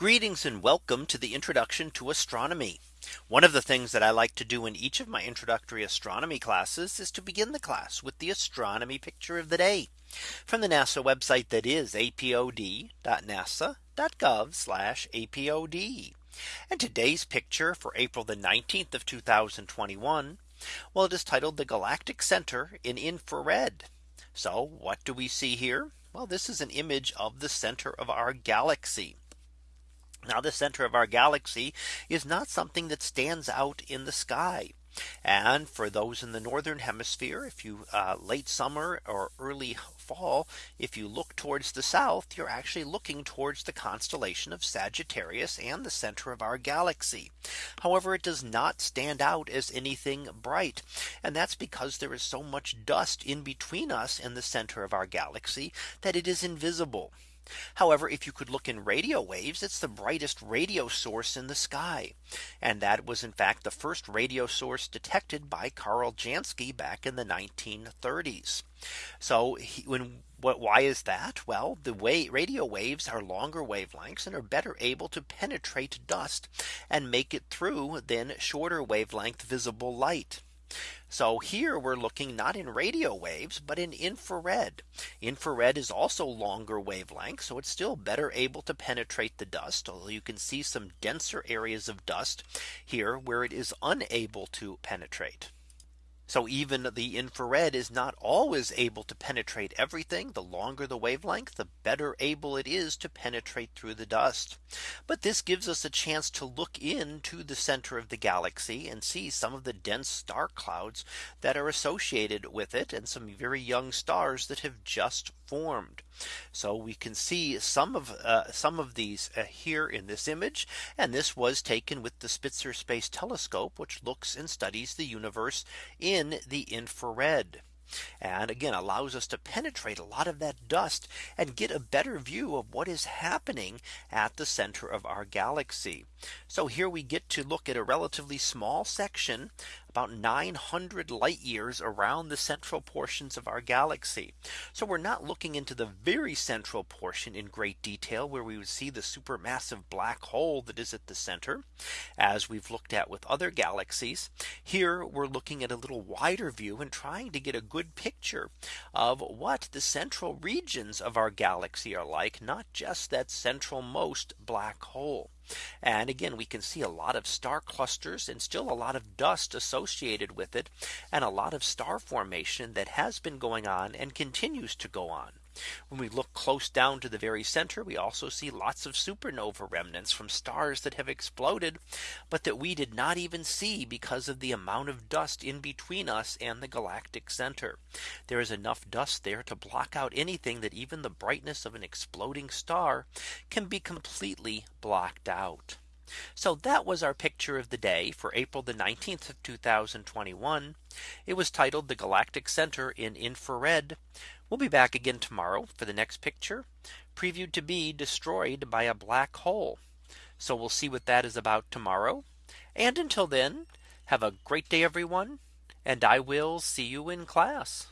Greetings and welcome to the introduction to astronomy. One of the things that I like to do in each of my introductory astronomy classes is to begin the class with the astronomy picture of the day from the NASA website that is apod.nasa.gov apod. And today's picture for April the 19th of 2021. Well, it is titled the Galactic Center in infrared. So what do we see here? Well, this is an image of the center of our galaxy. Now the center of our galaxy is not something that stands out in the sky. And for those in the northern hemisphere, if you uh, late summer or early fall, if you look towards the south, you're actually looking towards the constellation of Sagittarius and the center of our galaxy. However, it does not stand out as anything bright. And that's because there is so much dust in between us and the center of our galaxy that it is invisible. However, if you could look in radio waves, it's the brightest radio source in the sky. And that was in fact the first radio source detected by Karl Jansky back in the 1930s. So he, when what why is that? Well, the way radio waves are longer wavelengths and are better able to penetrate dust and make it through than shorter wavelength visible light. So here we're looking not in radio waves, but in infrared. Infrared is also longer wavelength. So it's still better able to penetrate the dust. Although you can see some denser areas of dust here where it is unable to penetrate. So even the infrared is not always able to penetrate everything. The longer the wavelength, the better able it is to penetrate through the dust. But this gives us a chance to look into the center of the galaxy and see some of the dense star clouds that are associated with it and some very young stars that have just formed. So we can see some of uh, some of these uh, here in this image. And this was taken with the Spitzer Space Telescope, which looks and studies the universe in the infrared and again allows us to penetrate a lot of that dust and get a better view of what is happening at the center of our galaxy. So here we get to look at a relatively small section about 900 light years around the central portions of our galaxy. So we're not looking into the very central portion in great detail where we would see the supermassive black hole that is at the center as we've looked at with other galaxies. Here we're looking at a little wider view and trying to get a good picture of what the central regions of our galaxy are like, not just that central most black hole. And again, we can see a lot of star clusters and still a lot of dust associated with it and a lot of star formation that has been going on and continues to go on. When we look close down to the very center, we also see lots of supernova remnants from stars that have exploded, but that we did not even see because of the amount of dust in between us and the galactic center. There is enough dust there to block out anything that even the brightness of an exploding star can be completely blocked out. So that was our picture of the day for April the 19th of 2021. It was titled the Galactic Center in infrared. We'll be back again tomorrow for the next picture previewed to be destroyed by a black hole. So we'll see what that is about tomorrow. And until then, have a great day, everyone. And I will see you in class.